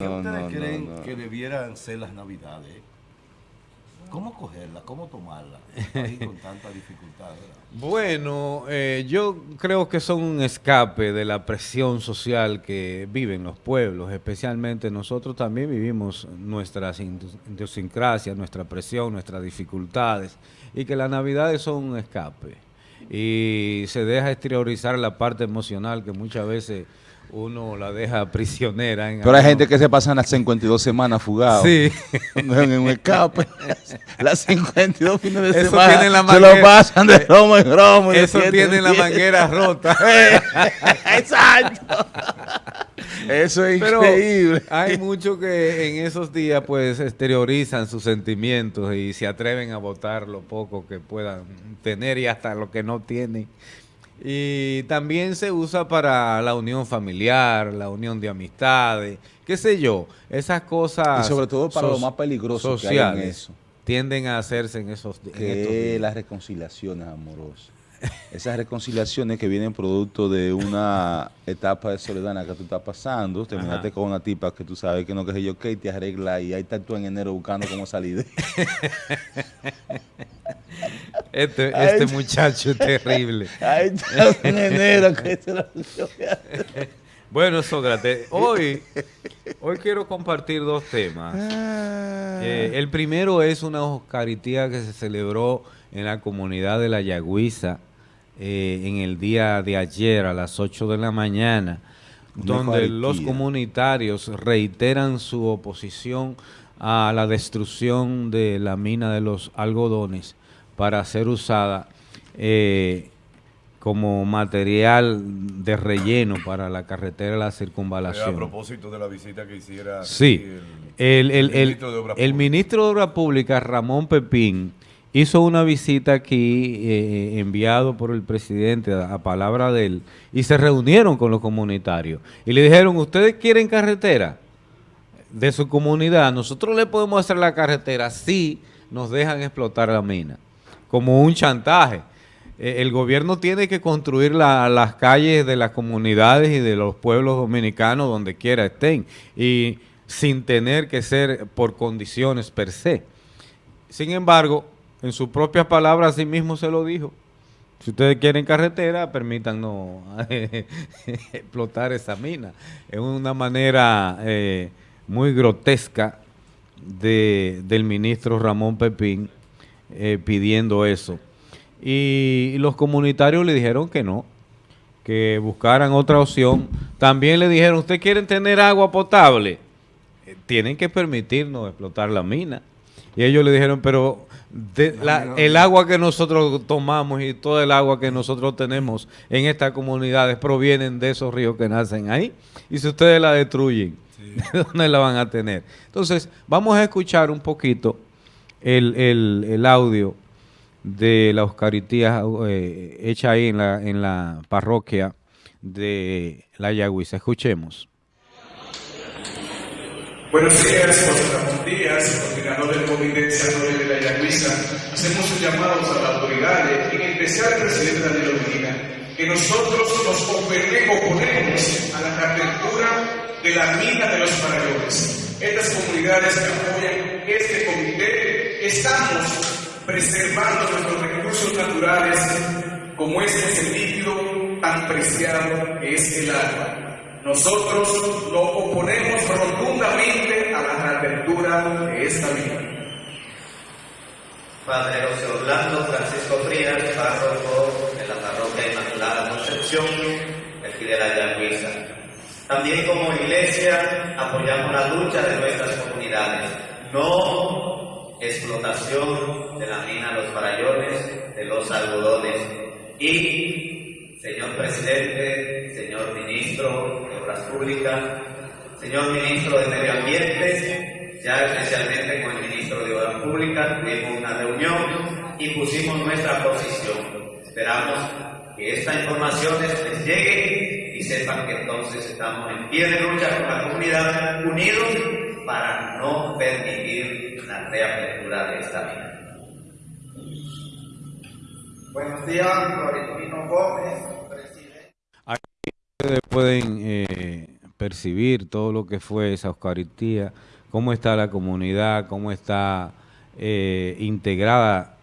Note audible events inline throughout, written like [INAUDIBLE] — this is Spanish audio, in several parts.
¿Qué No, ustedes no, creen no, que debieran ser las navidades? ¿Cómo cogerlas? ¿Cómo tomarlas? Ahí con tanta dificultad. ¿verdad? [LAUGHS] Bueno, eh, yo creo que son un escape de la presión social que viven los pueblos, especialmente nosotros también vivimos nuestras idiosincrasias, nuestra presión, nuestras dificultades, y que las navidades son un escape. Y se deja exteriorizar la parte emocional que muchas veces uno la deja prisionera. En Pero hay gente que se pasan las 52 semanas fugados. Sí. En un escape. [LAUGHS] Las 52 fines de Eso semana. la se lo manguera- pasan de romo en romo. Eso tiene la manguera rota. [LAUGHS] Exacto. Eso es Pero increíble. hay muchos que en esos días pues exteriorizan sus sentimientos y se atreven a votar lo poco que puedan tener y hasta lo que no tienen. Y también se usa para la unión familiar, la unión de amistades, qué sé yo, esas cosas Y sobre todo para lo so- más peligroso que hay en eso. tienden a hacerse en esos en estos días. las reconciliaciones amorosas. Esas reconciliaciones que vienen producto de una etapa de soledad en la que tú estás pasando, terminaste Ajá. con una tipa que tú sabes que no que sé yo, que te arregla y ahí estás tú en enero buscando cómo salir. [LAUGHS] Este, este muchacho es terrible. ahí estás en enero que la [LAUGHS] Bueno, Sócrates, hoy, hoy quiero compartir dos temas. Ah. Eh, el primero es una Oscaritía que se celebró en la comunidad de La Yagüiza eh, en el día de ayer a las 8 de la mañana, Una donde los comunitarios reiteran su oposición a la destrucción de la mina de los algodones para ser usada eh, como material de relleno para la carretera de la Eh, A circunvalación. propósito de la visita que hiciera Sí, el, el- el- ministro de Obras el Públicas. ministro de Obras Públicas, Ramón Pepín, hizo una visita aquí eh, enviado por el presidente a, palabra de él y se reunieron con los comunitarios y le dijeron, ¿ustedes quieren carretera de su comunidad? Nosotros le podemos hacer la carretera si nos dejan explotar la mina, como un chantaje. Eh, el gobierno tiene que construir la- las calles de las comunidades y de los pueblos dominicanos donde quiera estén y sin tener que ser por condiciones per se. Sin embargo, en sus propias palabras, sí mismo se lo dijo. Si ustedes quieren carretera, permítanos [LAUGHS] explotar esa mina. Es una manera eh, muy grotesca de, del ministro Ramón Pepín eh, pidiendo eso. Y, los comunitarios le dijeron que no, que buscaran otra opción. También le dijeron, ¿ustedes quieren tener agua potable? Eh, tienen que permitirnos explotar la mina. Y ellos le dijeron, pero de la- el agua que nosotros tomamos y todo el agua que nosotros tenemos en estas comunidades provienen de esos ríos que nacen ahí. Y si ustedes la destruyen, [LAUGHS] ¿de dónde la van a tener? Entonces, vamos a escuchar un poquito el, el- el audio de la Oscaritía eh, hecha ahí en la, en la parroquia de La Yagüiza. Escuchemos. Buenos días, José Ramón Díaz, coordinador del Comité de Desarrollo de la Yagüiza. Hacemos un llamado a las autoridades, en especial al presidente Daniel Medina, que nosotros nos opone- oponemos a la reapertura de la mina de los farallones. Estas comunidades que apoyan este comité, estamos preservando nuestros recursos naturales, como es ese líquido tan preciado que es el agua. Nosotros nos oponemos rotundamente a la reapertura de esta mina. Padre José Orlando Francisco Frías, párroco de la parroquia Inmaculada Concepción, aquí de la. También como iglesia apoyamos la lucha de nuestras comunidades. No explotación de la mina Los Farallones, de los algodones. Y, señor presidente, señor ministro de Obras Públicas, señor ministro de Medio Ambiente, ya especialmente con el ministro de Obras Públicas, tuvimos una reunión y pusimos nuestra posición. Esperamos que esta información les llegue y sepan que entonces estamos en pie de lucha con la comunidad, unidos para no permitir la reapertura de esta mina. Buenos días, Florentino Gómez, presidente. Ustedes pueden eh, percibir todo lo que fue esa Eucaristía, cómo está la comunidad, cómo está eh, integrada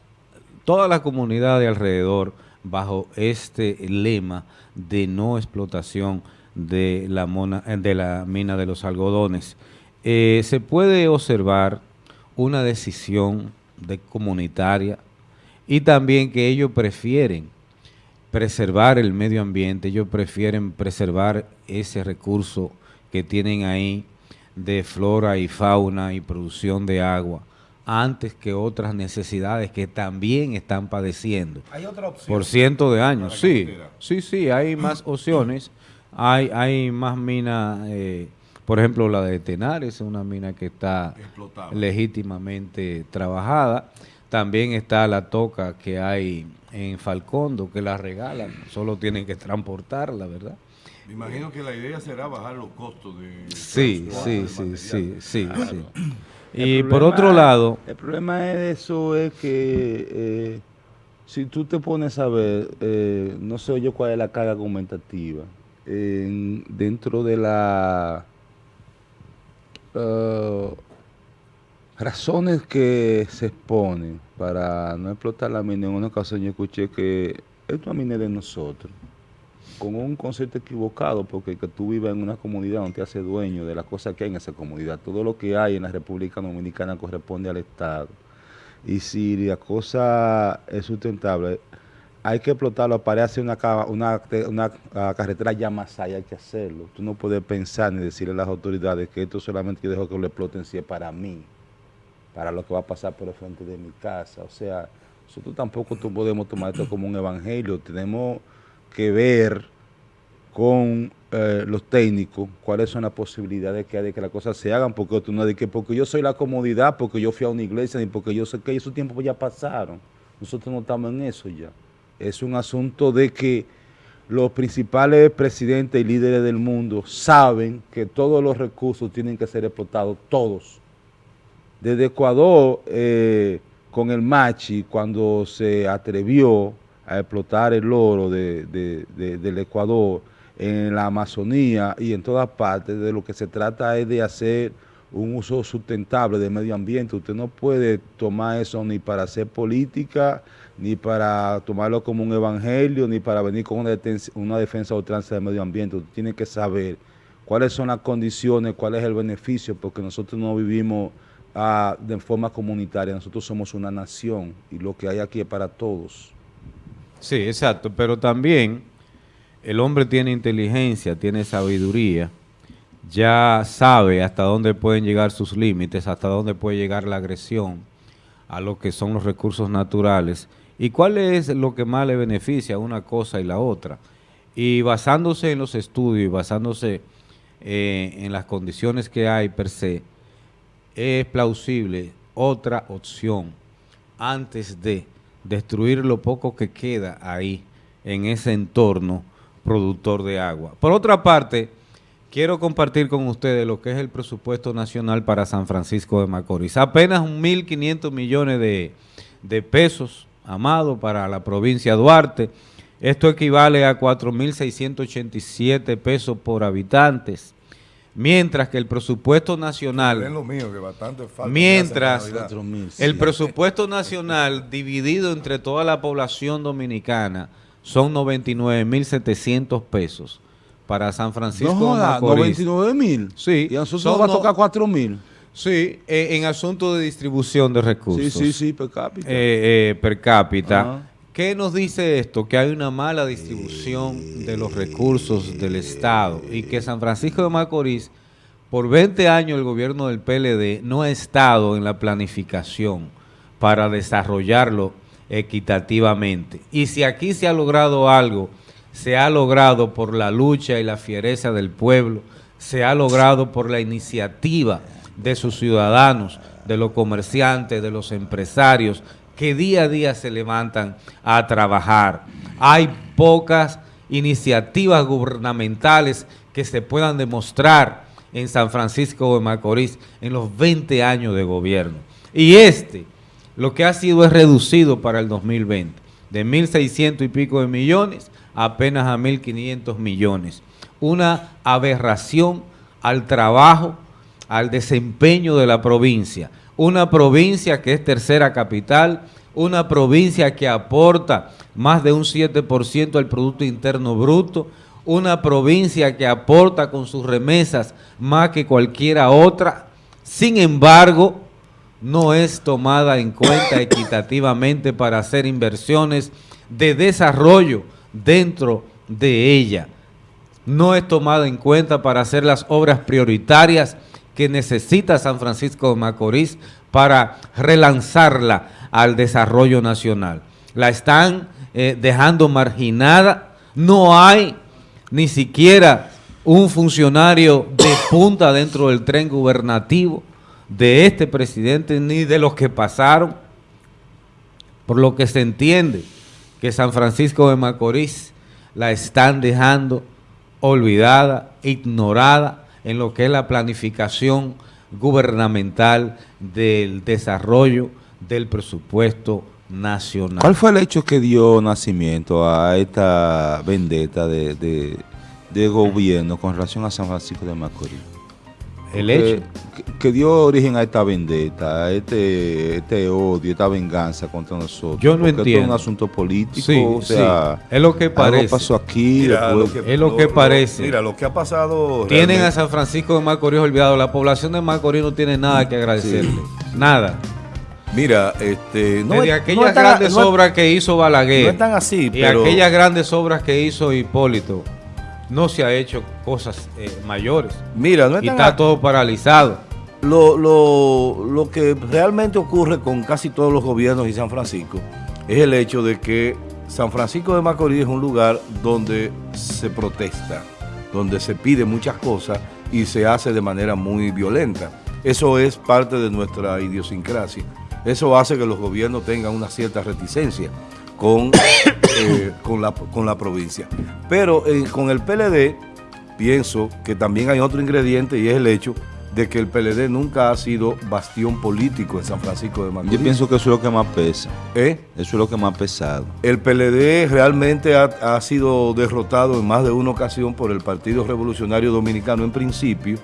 toda la comunidad de alrededor bajo este lema de no explotación de la, mona, de la mina de los algodones. Eh, se puede observar una decisión de comunitaria y también que ellos prefieren preservar el medio ambiente, ellos prefieren preservar ese recurso que tienen ahí de flora y fauna y producción de agua antes que otras necesidades que también están padeciendo. Hay otra opción. Por cientos de años, sí, sí, sí, hay más [CLEARS THROAT] opciones, hay, hay más minas, eh, por ejemplo la de Tenares, es una mina que está Explotable. legítimamente trabajada, también está la toca que hay en Falcondo, que la regalan, solo tienen que transportarla, ¿verdad? Me imagino que la idea será bajar los costos de Sí, sí, de sí, sí, sí, sí. Y por otro lado, El problema de eso es que eh, si tú te pones a ver, eh, no sé yo cuál es la carga argumentativa, en- dentro de la eh, razones que se exponen para no explotar la mina, en una ocasión yo escuché que esto es una mina de nosotros, con un concepto equivocado, porque que tú vivas en una comunidad no te hace dueño de las cosas que hay en esa comunidad. Todo lo que hay en la República Dominicana corresponde al Estado. Y si la cosa es sustentable, hay que explotarlo hacer una, una, una, carretera ya más allá, hay que hacerlo. Tú no puedes pensar ni decirle a las autoridades que esto solamente yo dejo que lo exploten si es para mí, para lo que va a pasar por el frente de mi casa. O sea, nosotros tampoco podemos tomar esto como un evangelio, tenemos que ver con eh, los técnicos cuáles son las posibilidades que hay de que las cosas se hagan, porque tú no de que porque yo soy la comodidad, porque yo fui a una iglesia, ni porque yo sé que esos tiempos ya pasaron. Nosotros no estamos en eso ya. Es un asunto de que los principales presidentes y líderes del mundo saben que todos los recursos tienen que ser explotados, todos. Desde Ecuador, eh, con el Machi, cuando se atrevió a explotar el oro de- de- de- del Ecuador en la Amazonía y en todas partes, de lo que se trata es de hacer un uso sustentable del medio ambiente. Usted no puede tomar eso ni para hacer política, ni para tomarlo como un evangelio, ni para venir con una, defensa o ultranza del medio ambiente. Usted tiene que saber cuáles son las condiciones, cuál es el beneficio, porque nosotros no vivimos de forma comunitaria, nosotros somos una nación y lo que hay aquí es para todos. Sí, exacto, pero también el hombre tiene inteligencia, tiene sabiduría, ya sabe hasta dónde pueden llegar sus límites, hasta dónde puede llegar la agresión a lo que son los recursos naturales y cuál es lo que más le beneficia a una cosa y la otra. Y basándose en los estudios y basándose eh, en las condiciones que hay per se, es plausible otra opción antes de destruir lo poco que queda ahí en ese entorno productor de agua. Por otra parte, quiero compartir con ustedes lo que es el presupuesto nacional para San Francisco de Macorís. Apenas 1.500 millones de, de pesos, amado, para la provincia de Duarte. Esto equivale a 4.687 pesos por habitantes. Mientras que el presupuesto nacional... Es lo mío, que bastante falta. Mientras el presupuesto nacional dividido entre toda la población dominicana son 99.700 pesos para San Francisco No joda, Macorís. 99 mil. Sí, Y a nosotros son nos va a tocar 4 mil. Sí, eh, en asunto de distribución de recursos. Sí, sí, sí, per cápita. eh, eh, per cápita. ¿Qué nos dice esto? Que hay una mala distribución de los recursos del Estado y que San Francisco de Macorís, por 20 años el gobierno del PLD no ha estado en la planificación para desarrollarlo equitativamente. Y si aquí se ha logrado algo, se ha logrado por la lucha y la fiereza del pueblo, se ha logrado por la iniciativa de sus ciudadanos, de los comerciantes, de los empresarios, que día a día se levantan a trabajar. Hay pocas iniciativas gubernamentales que se puedan demostrar en San Francisco de Macorís en los 20 años de gobierno. Y este, lo que ha sido es reducido para el 2020, de 1.600 y pico de millones apenas a 1.500 millones. Una aberración al trabajo, al desempeño de la provincia. Una provincia que es tercera capital, una provincia que aporta más de un 7% al Producto Interno Bruto, una provincia que aporta con sus remesas más que cualquiera otra, sin embargo, no es tomada en cuenta equitativamente para hacer inversiones de desarrollo dentro de ella. No es tomada en cuenta para hacer las obras prioritarias que necesita San Francisco de Macorís para relanzarla al desarrollo nacional. La están eh, dejando marginada, no hay ni siquiera un funcionario de punta dentro del tren gubernativo de este presidente ni de los que pasaron, por lo que se entiende que San Francisco de Macorís la están dejando olvidada, ignorada en lo que es la planificación gubernamental del desarrollo del presupuesto nacional. ¿Cuál fue el hecho que dio nacimiento a esta vendetta de, de, gobierno con relación a San Francisco de Macorís? El que, hecho. que, que dio origen a esta vendetta, a este, este odio, esta venganza contra nosotros. Yo no Porque esto entiendo. es un asunto político, Sí, o sea, sí, es lo que parece. pasó aquí, Mira, después- lo que- es lo que parece. Mira, lo que ha pasado. Tienen realmente- a San Francisco de Macorís olvidado. La población de Macorís no tiene nada que agradecerle. Nada. Mira, este. No Desde es- aquellas no es tan- grandes no es- obras que hizo Balaguer. No es tan así, y pero. aquellas grandes obras que hizo Hipólito. No se ha hecho cosas eh, mayores. Mira, no y está a- todo paralizado. Lo, lo, lo que realmente ocurre con casi todos los gobiernos y San Francisco es el hecho de que San Francisco de Macorís es un lugar donde se protesta, donde se pide muchas cosas y se hace de manera muy violenta. Eso es parte de nuestra idiosincrasia. Eso hace que los gobiernos tengan una cierta reticencia con, eh, con, la, con la provincia. Pero eh, con el PLD pienso que también hay otro ingrediente y es el hecho de que el PLD nunca ha sido bastión político en San Francisco de Macorís. yo pienso que eso es lo que más pesa, ¿Eh? eso es lo que más ha pesado. El PLD realmente ha, ha sido derrotado en más de una ocasión por el Partido Revolucionario Dominicano en principio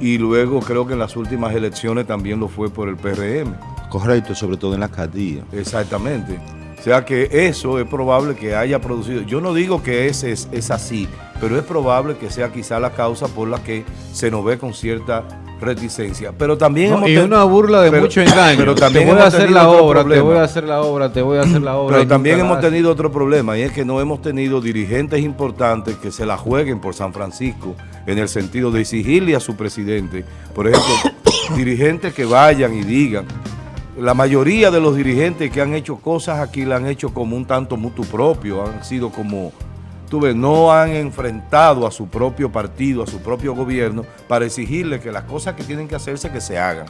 y luego creo que en las últimas elecciones también lo fue por el PRM. Correcto, sobre todo en la alcaldía. Exactamente. O sea que eso es probable que haya producido. Yo no digo que ese es, es así, pero es probable que sea quizá la causa por la que se nos ve con cierta reticencia. Pero también No, hemos y una burla de pero- mucho engaño. Pero también te voy a hemos hacer tenido la otro obra, te problema. voy a hacer la obra, te voy a hacer la obra. Pero también hemos tenido otro problema y es que no hemos tenido dirigentes importantes que se la jueguen por San Francisco en el sentido de exigirle a su presidente, por ejemplo, [COUGHS] dirigentes que vayan y digan. La mayoría de los dirigentes que han hecho cosas aquí la han hecho como un tanto mutuo propio, han sido como, tú ves, no han enfrentado a su propio partido, a su propio gobierno, para exigirle que las cosas que tienen que hacerse que se hagan.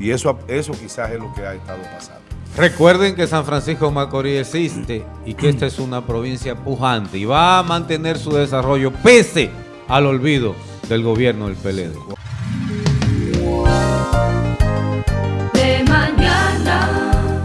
Y eso, eso quizás es lo que ha estado pasando. Recuerden que San Francisco Macorís existe y que esta es una provincia pujante y va a mantener su desarrollo pese al olvido del gobierno del PLD.